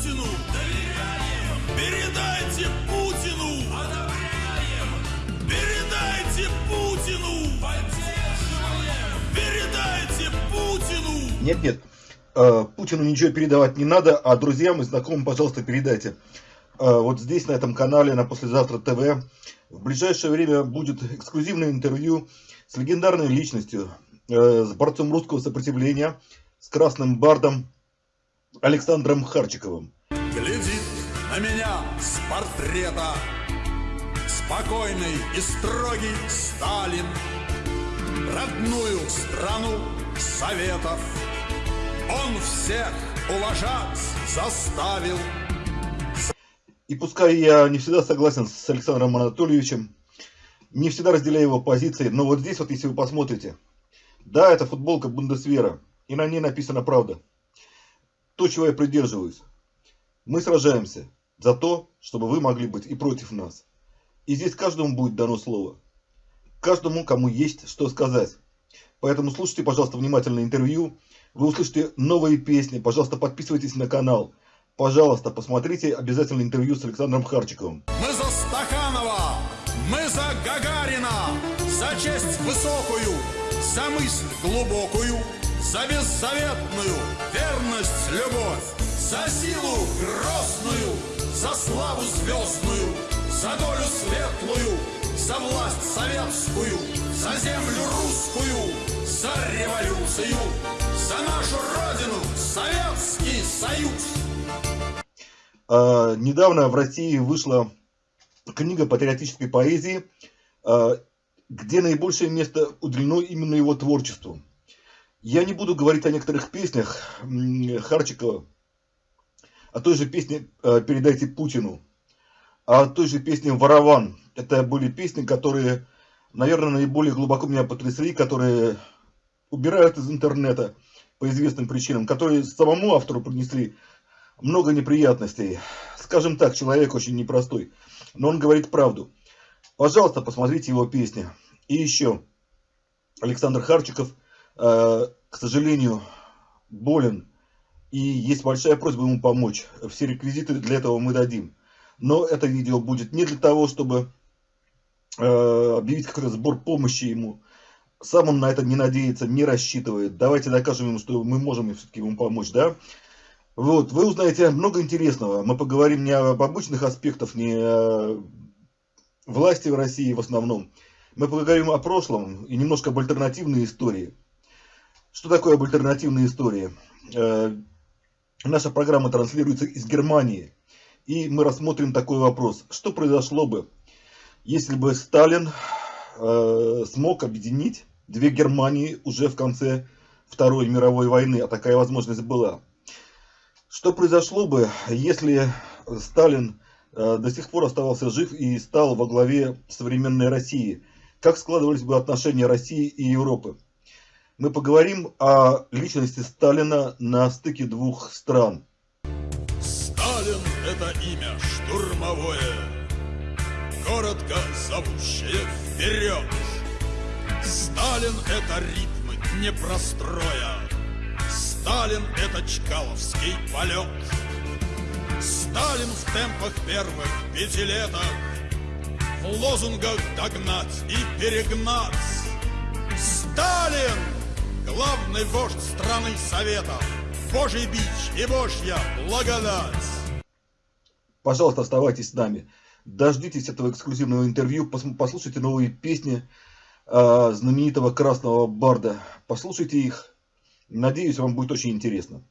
Путину! Доверяем! Передайте Путину! Одобряем! Передайте Путину! Поддерживаем! Передайте Путину! Нет, нет, э, Путину ничего передавать не надо, а друзьям и знакомым, пожалуйста, передайте. Э, вот здесь, на этом канале, на Послезавтра ТВ, в ближайшее время будет эксклюзивное интервью с легендарной личностью, э, с борцом русского сопротивления, с красным бардом Александром Харчиковым. Глядит на меня с портрета Спокойный и строгий Сталин Родную страну Советов Он всех уважать заставил И пускай я не всегда согласен с Александром Анатольевичем, не всегда разделяю его позиции, но вот здесь вот, если вы посмотрите, да, это футболка Бундесвера, и на ней написана правда. То, чего я придерживаюсь. Мы сражаемся за то, чтобы вы могли быть и против нас. И здесь каждому будет дано слово. Каждому, кому есть что сказать. Поэтому слушайте, пожалуйста, внимательно интервью. Вы услышите новые песни. Пожалуйста, подписывайтесь на канал. Пожалуйста, посмотрите обязательно интервью с Александром Харчиковым. Мы за Стаханова, мы за Гагарина, за честь высокую, за мысль глубокую, за беззаветную верность, за силу грозную, за славу звездную, за долю светлую, за власть советскую, за землю русскую, за революцию, за нашу Родину, Советский Союз. А, недавно в России вышла книга патриотической поэзии, а, где наибольшее место уделено именно его творчеству. Я не буду говорить о некоторых песнях Харчикова, о той же песне а, «Передайте Путину», о той же песне «Ворован». Это были песни, которые, наверное, наиболее глубоко меня потрясли, которые убирают из интернета по известным причинам, которые самому автору принесли много неприятностей. Скажем так, человек очень непростой. Но он говорит правду. Пожалуйста, посмотрите его песни. И еще. Александр Харчиков, э, к сожалению, болен. И есть большая просьба ему помочь. Все реквизиты для этого мы дадим. Но это видео будет не для того, чтобы э, объявить какой-то сбор помощи ему. Сам он на это не надеется, не рассчитывает. Давайте докажем ему, что мы можем все-таки ему помочь, да? Вот, вы узнаете много интересного. Мы поговорим не об обычных аспектах, не о власти в России в основном. Мы поговорим о прошлом и немножко об альтернативной истории. Что такое об альтернативной истории? Наша программа транслируется из Германии. И мы рассмотрим такой вопрос. Что произошло бы, если бы Сталин э, смог объединить две Германии уже в конце Второй мировой войны, а такая возможность была. Что произошло бы, если Сталин э, до сих пор оставался жив и стал во главе современной России? Как складывались бы отношения России и Европы? Мы поговорим о личности Сталина на стыке двух стран. Сталин – это имя штурмовое, коротко зовущее вперед. Сталин – это ритмы непростроя, Сталин – это чкаловский полет. Сталин в темпах первых пятилеток, В лозунгах догнать и перегнать. Сталин – главный вождь страны Советов, Божий бич и Божья благодать. Пожалуйста, оставайтесь с нами. Дождитесь этого эксклюзивного интервью, послушайте новые песни э, знаменитого Красного Барда. Послушайте их Надеюсь, вам будет очень интересно.